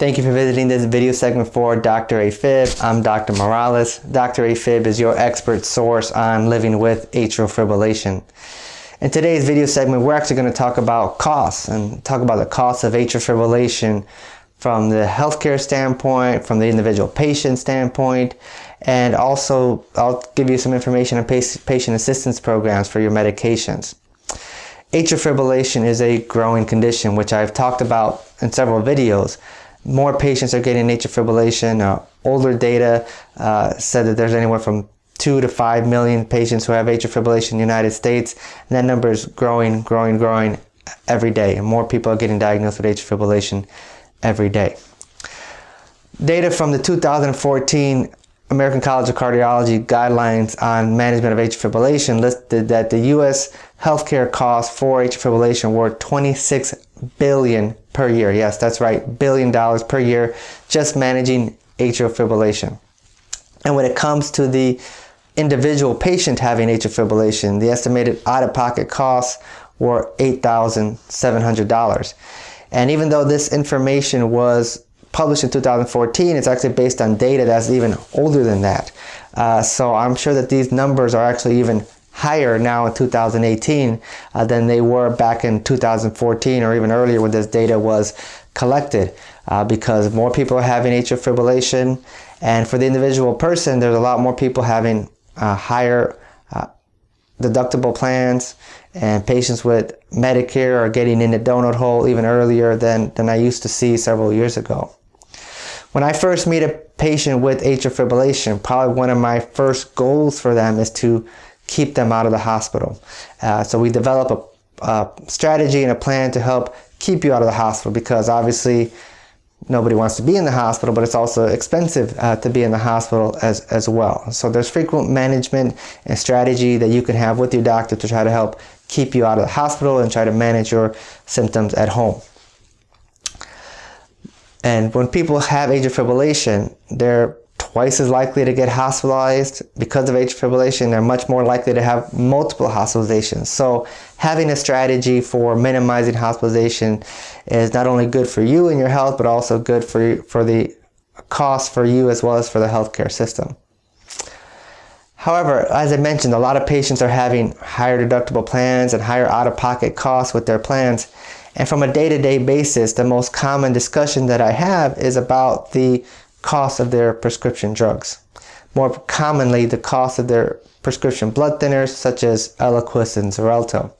Thank you for visiting this video segment for Dr. AFib. I'm Dr. Morales. Dr. AFib is your expert source on living with atrial fibrillation. In today's video segment, we're actually going to talk about costs and talk about the cost of atrial fibrillation from the healthcare standpoint, from the individual patient standpoint, and also I'll give you some information on patient assistance programs for your medications. Atrial fibrillation is a growing condition, which I've talked about in several videos more patients are getting atrial fibrillation. Uh, older data uh, said that there's anywhere from 2 to 5 million patients who have atrial fibrillation in the United States. And that number is growing, growing, growing every day. And more people are getting diagnosed with atrial fibrillation every day. Data from the 2014 American College of Cardiology guidelines on management of atrial fibrillation listed that the U.S. healthcare costs for atrial fibrillation were 26 billion per year. Yes, that's right, billion dollars per year just managing atrial fibrillation. And when it comes to the individual patient having atrial fibrillation, the estimated out-of-pocket costs were $8,700. And even though this information was published in 2014. It's actually based on data that's even older than that. Uh, so I'm sure that these numbers are actually even higher now in 2018 uh, than they were back in 2014 or even earlier when this data was collected uh, because more people are having atrial fibrillation and for the individual person there's a lot more people having uh, higher uh, deductible plans and patients with Medicare are getting in the donut hole even earlier than, than I used to see several years ago. When I first meet a patient with atrial fibrillation, probably one of my first goals for them is to keep them out of the hospital. Uh, so we develop a, a, strategy and a plan to help keep you out of the hospital because obviously nobody wants to be in the hospital, but it's also expensive uh, to be in the hospital as, as well. So there's frequent management and strategy that you can have with your doctor to try to help keep you out of the hospital and try to manage your symptoms at home. And when people have atrial fibrillation, they're twice as likely to get hospitalized because of atrial fibrillation. They're much more likely to have multiple hospitalizations. So having a strategy for minimizing hospitalization is not only good for you and your health, but also good for, for the cost for you as well as for the healthcare system. However, as I mentioned, a lot of patients are having higher deductible plans and higher out-of-pocket costs with their plans. And from a day-to-day -day basis, the most common discussion that I have is about the cost of their prescription drugs. More commonly, the cost of their prescription blood thinners such as Eliquis and Xarelto.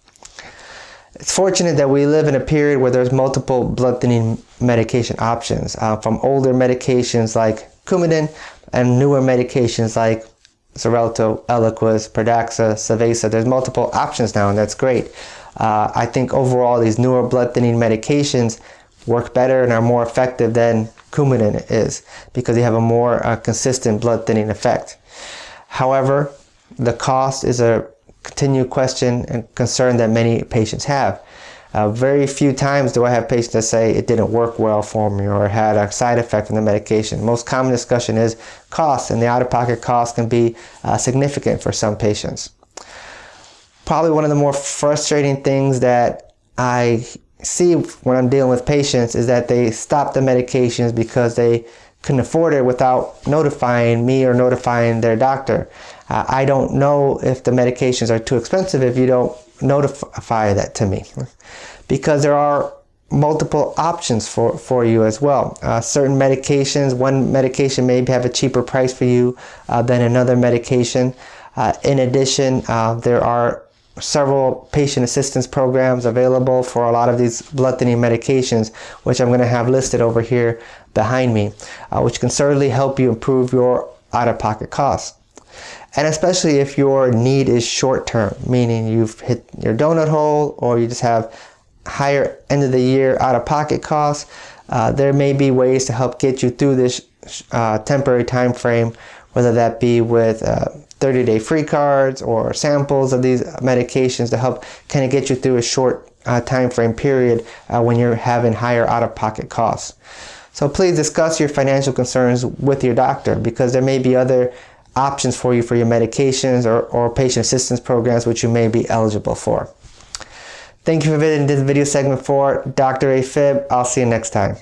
It's fortunate that we live in a period where there's multiple blood thinning medication options, uh, from older medications like Coumadin and newer medications like Xarelto, Eliquis, Pradaxa, Savaysa. There's multiple options now and that's great. Uh, I think overall these newer blood thinning medications work better and are more effective than Coumadin is because they have a more uh, consistent blood thinning effect. However, the cost is a continued question and concern that many patients have. Uh, very few times do I have patients that say it didn't work well for me or had a side effect from the medication. Most common discussion is cost and the out-of-pocket cost can be uh, significant for some patients probably one of the more frustrating things that I see when I'm dealing with patients is that they stop the medications because they couldn't afford it without notifying me or notifying their doctor. Uh, I don't know if the medications are too expensive if you don't notify that to me because there are multiple options for, for you as well. Uh, certain medications, one medication may have a cheaper price for you uh, than another medication. Uh, in addition, uh, there are several patient assistance programs available for a lot of these blood thinning medications, which I'm going to have listed over here behind me, uh, which can certainly help you improve your out-of-pocket costs. And especially if your need is short-term, meaning you've hit your donut hole or you just have higher end of the year out-of-pocket costs, uh, there may be ways to help get you through this uh, temporary time frame, whether that be with uh, 30 day free cards or samples of these medications to help kind of get you through a short uh, time frame period uh, when you're having higher out-of-pocket costs. So please discuss your financial concerns with your doctor because there may be other options for you for your medications or, or patient assistance programs which you may be eligible for. Thank you for visiting this video segment for Dr. AFib. I'll see you next time.